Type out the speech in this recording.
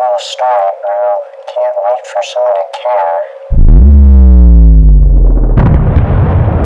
full start, bro. Can't wait for someone to care.